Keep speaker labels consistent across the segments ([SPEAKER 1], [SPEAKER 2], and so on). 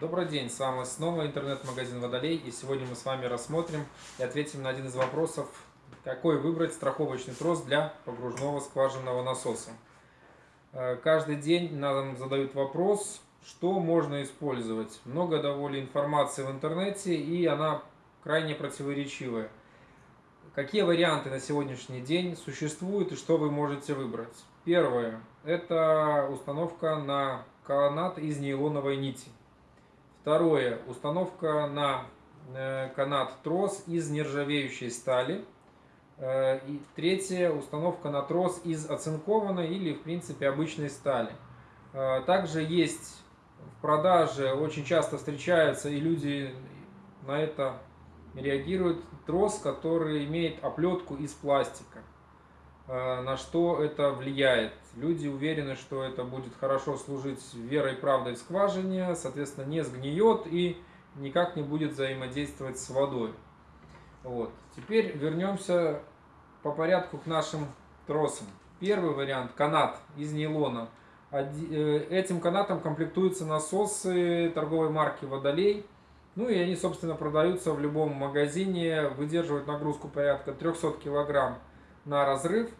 [SPEAKER 1] Добрый день, с вами снова интернет-магазин Водолей, и сегодня мы с вами рассмотрим и ответим на один из вопросов, какой выбрать страховочный трос для погружного скважинного насоса. Э, каждый день нам задают вопрос, что можно использовать. Много довольно информации в интернете, и она крайне противоречивая. Какие варианты на сегодняшний день существуют и что вы можете выбрать? Первое – это установка на канат из нейлоновой нити. Второе. Установка на э, канат трос из нержавеющей стали. Э, и третье. Установка на трос из оцинкованной или, в принципе, обычной стали. Э, также есть в продаже, очень часто встречаются, и люди на это реагируют, трос, который имеет оплетку из пластика. Э, на что это влияет. Люди уверены, что это будет хорошо служить верой и правдой в скважине, соответственно, не сгниет и никак не будет взаимодействовать с водой. Вот. Теперь вернемся по порядку к нашим тросам. Первый вариант – канат из нейлона. Э, этим канатом комплектуются насосы торговой марки «Водолей». Ну и они, собственно, продаются в любом магазине, выдерживают нагрузку порядка 300 килограмм на разрыв.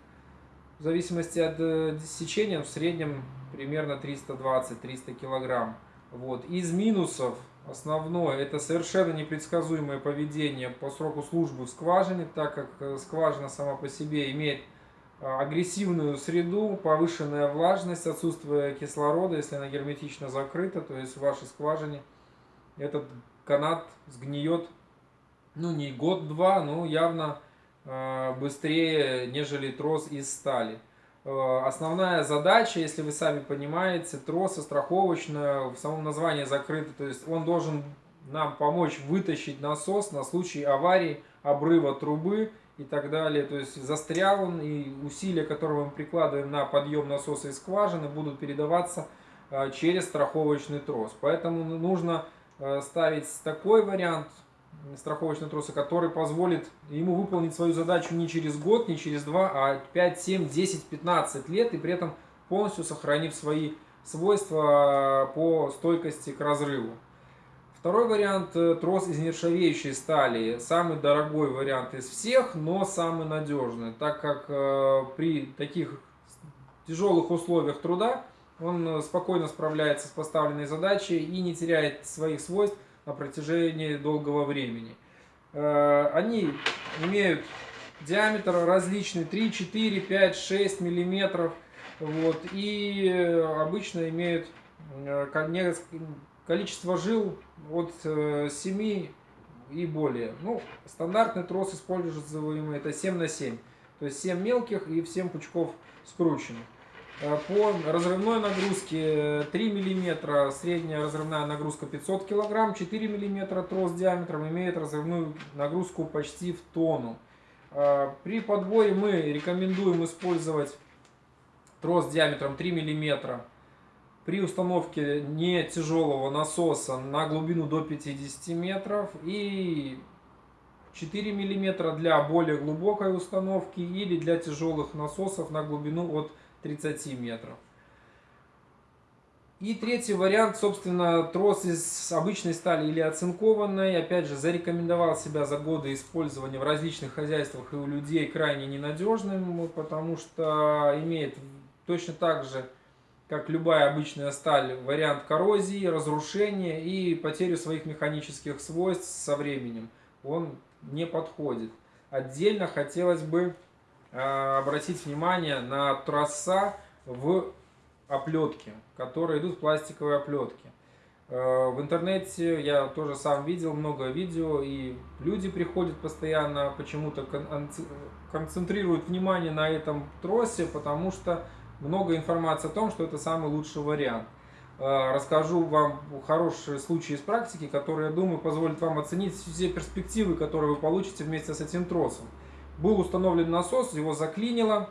[SPEAKER 1] В зависимости от э, сечения, в среднем примерно 320-300 килограмм. Вот. Из минусов основное это совершенно непредсказуемое поведение по сроку службы в скважине, так как э, скважина сама по себе имеет а, агрессивную среду, повышенная влажность, отсутствие кислорода, если она герметично закрыта, то есть в вашей скважине этот канат сгниет, ну не год-два, но явно Э, быстрее, нежели трос из стали. Э, основная задача, если вы сами понимаете, троса страховочная, в самом названии закрыто, то есть он должен нам помочь вытащить насос на случай аварии, обрыва трубы и так далее. То есть застрял он, и усилия, которые мы прикладываем на подъем насоса из скважины, будут передаваться э, через страховочный трос. Поэтому нужно ставить такой вариант, страховочного троса, который позволит ему выполнить свою задачу не через год, не через два, а 5, 7, 10, 15 лет, и при этом полностью сохранив свои свойства по стойкости к разрыву. Второй вариант э, – трос из нержавеющей стали. Самый дорогой вариант из всех, но самый надежный, так как э, при таких тяжелых условиях труда он спокойно справляется с поставленной задачей и не теряет своих свойств, на протяжении долгого времени. Э, они имеют диаметр различный 3, 4, 5, 6 миллиметров. Вот, и обычно имеют э, количество жил от 7 э, и более. Ну, стандартный трос используемый это 7 на 7. То есть 7 мелких и 7 пучков скрученных. Э, по разрывной нагрузке 3 мм, средняя разрывная нагрузка 500 кг, 4 мм трос диаметром имеет разрывную нагрузку почти в тонну. Э, при подборе мы рекомендуем использовать трос диаметром 3 мм при установке не тяжелого насоса на глубину до 50 метров и 4 мм для более глубокой установки или для тяжелых насосов на глубину от 30 метров. И третий вариант, собственно, трос из обычной стали или оцинкованной. Опять же, зарекомендовал себя за годы использования в различных хозяйствах и у людей крайне ненадежным, потому что имеет точно так же, как любая обычная сталь, вариант коррозии, разрушения и потери своих механических свойств со временем. Он не подходит. Отдельно хотелось бы обратить внимание на троса в оплетке, которые идут в пластиковой оплетке. Э, в интернете я тоже сам видел много видео, и люди приходят постоянно, почему-то концентрируют внимание на этом тросе, потому что много информации о том, что это самый лучший вариант. Э, расскажу вам хорошие случаи из практики, которые, я думаю, позволят вам оценить все перспективы, которые вы получите вместе с этим тросом. Был установлен насос, его заклинило,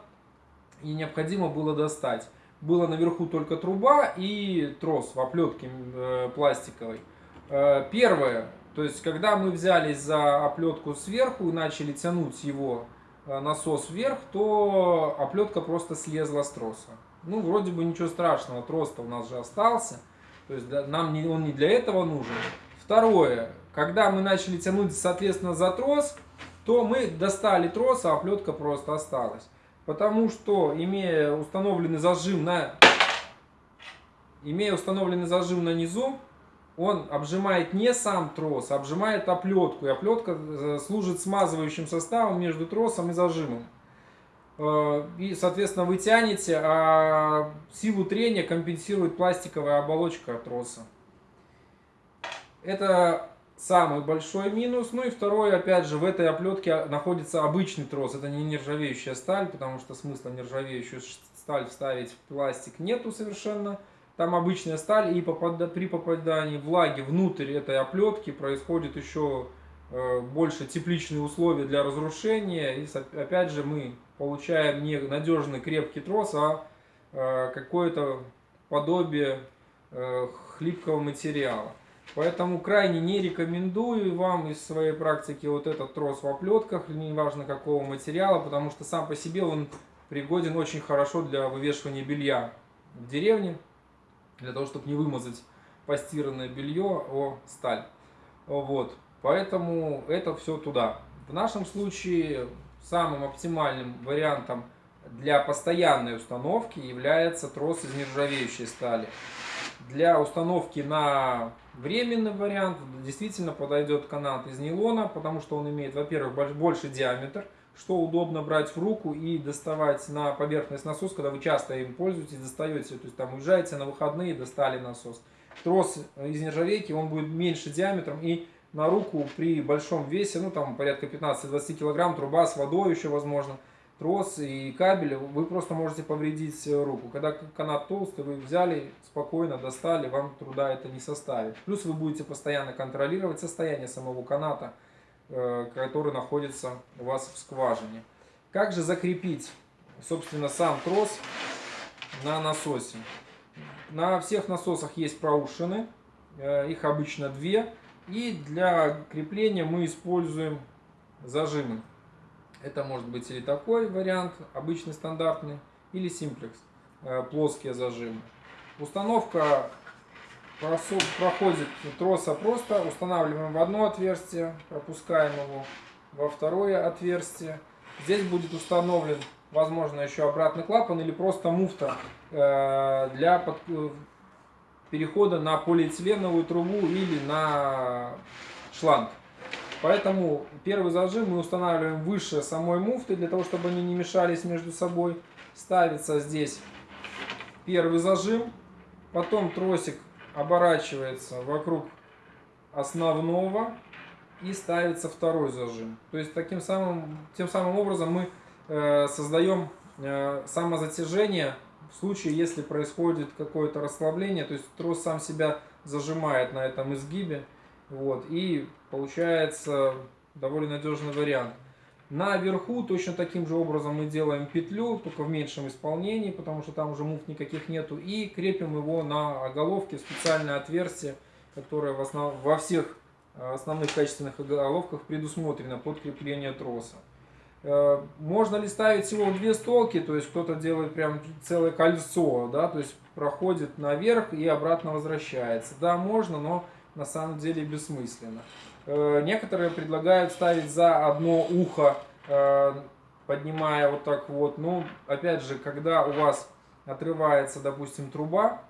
[SPEAKER 1] и необходимо было достать. Было наверху только труба и трос в оплетке э, пластиковой. Э, первое, то есть когда мы взялись за оплетку сверху и начали тянуть его э, насос вверх, то оплетка просто слезла с троса. Ну, вроде бы ничего страшного, трос-то у нас же остался. То есть нам не, он не для этого нужен. Второе, когда мы начали тянуть, соответственно, за трос, то мы достали трос, а оплетка просто осталась. Потому что, имея установленный зажим на, имея установленный зажим на низу, он обжимает не сам трос, а обжимает оплетку. И оплетка э, служит смазывающим составом между тросом и зажимом. Э, и, соответственно, вы тянете, а силу трения компенсирует пластиковая оболочка троса. Это самый большой минус. Ну и второй, опять же, в этой оплетке находится обычный трос. Это не нержавеющая сталь, потому что смысла нержавеющую сталь вставить в пластик нету совершенно. Там обычная сталь, и при попадании влаги внутрь этой оплетки происходит еще э, больше тепличные условия для разрушения. И опять же мы получаем не надежный крепкий трос, а э, какое-то подобие э, хлипкого материала. Поэтому крайне не рекомендую вам из своей практики вот этот трос в оплетках, неважно какого материала, потому что сам по себе он пригоден очень хорошо для вывешивания белья в деревне, для того, чтобы не вымазать постиранное белье о сталь. Вот. Поэтому это все туда. В нашем случае самым оптимальным вариантом для постоянной установки является трос из нержавеющей стали. Для установки на временный вариант действительно подойдет канат из нейлона, потому что он имеет, во-первых, больше диаметр, что удобно брать в руку и доставать на поверхность насос, когда вы часто им пользуетесь, достаете, то есть там уезжаете на выходные, достали насос. Трос из нержавейки, он будет меньше диаметром и на руку при большом весе, ну там порядка 15-20 килограмм, труба с водой еще возможно, трос и кабель, вы просто можете повредить руку. Когда канат толстый, вы взяли, спокойно достали, вам труда это не составит. Плюс вы будете постоянно контролировать состояние самого каната, э, который находится у вас в скважине. Как же закрепить, собственно, сам трос на насосе? На всех насосах есть проушины, э, их обычно две. И для крепления мы используем зажимы. Это может быть или такой вариант, обычный стандартный, или симплекс, э, плоские зажимы. Установка проходит троса просто, устанавливаем в одно отверстие, пропускаем его во второе отверстие. Здесь будет установлен, возможно, еще обратный клапан или просто муфта э, для э, перехода на полиэтиленовую трубу или на шланг. Поэтому первый зажим мы устанавливаем выше самой муфты, для того, чтобы они не мешались между собой. Ставится здесь первый зажим, потом тросик оборачивается вокруг основного и ставится второй зажим. То есть таким самым, тем самым образом мы э, создаем э, самозатяжение в случае, если происходит какое-то расслабление, то есть трос сам себя зажимает на этом изгибе. Вот, и получается довольно надежный вариант. Наверху точно таким же образом мы делаем петлю, только в меньшем исполнении, потому что там уже муфт никаких нету. И крепим его на оголовке специальное отверстие, которое в основ... во всех э, основных качественных оголовках предусмотрено под крепление троса. Э, можно ли ставить всего две столки, то есть кто-то делает прям целое кольцо, да, то есть проходит наверх и обратно возвращается. Да, можно, но на самом деле бессмысленно. Э, некоторые предлагают ставить за одно ухо, э, поднимая вот так вот. Ну, опять же, когда у вас отрывается, допустим, труба,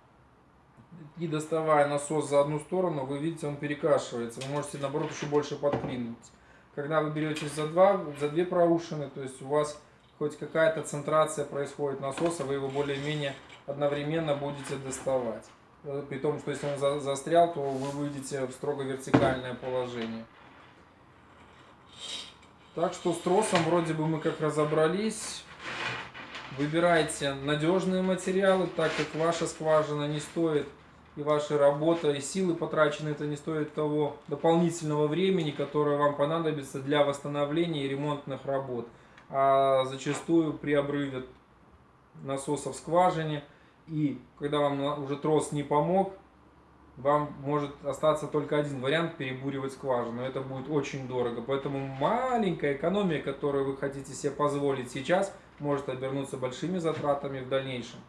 [SPEAKER 1] и доставая насос за одну сторону, вы видите, он перекашивается. Вы можете, наоборот, еще больше подклинуть. Когда вы берете за, два, за две проушины, то есть у вас хоть какая-то центрация происходит насоса, вы его более-менее одновременно будете доставать. Э, при том, что если он застрял, то вы выйдете в строго вертикальное положение. Так что с тросом вроде бы мы как разобрались. Выбирайте надежные материалы, так как ваша скважина не стоит и ваша работа, и силы потрачены, это не стоит того дополнительного времени, которое вам понадобится для восстановления и ремонтных работ. А зачастую при обрыве насоса в скважине – и когда вам уже трос не помог, вам может остаться только один вариант перебуривать скважину. Это будет очень дорого. Поэтому маленькая экономия, которую вы хотите себе позволить сейчас, может обернуться большими затратами в дальнейшем.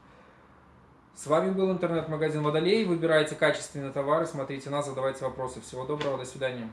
[SPEAKER 1] С вами был интернет-магазин Водолей. Выбирайте качественные товары, смотрите нас, задавайте вопросы. Всего доброго, до свидания.